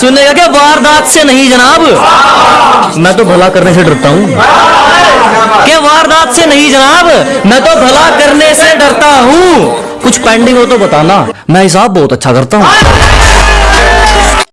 सुनेगा क्या? वारदात से नहीं, जनाब। मैं तो भला करने से डरता हूँ। क्या वारदात से नहीं, जनाब? मैं तो भला करने से डरता हूँ। कुछ पेंडिंग हो तो बताना। मैं हिसाब बहुत अच्छा करता हूँ।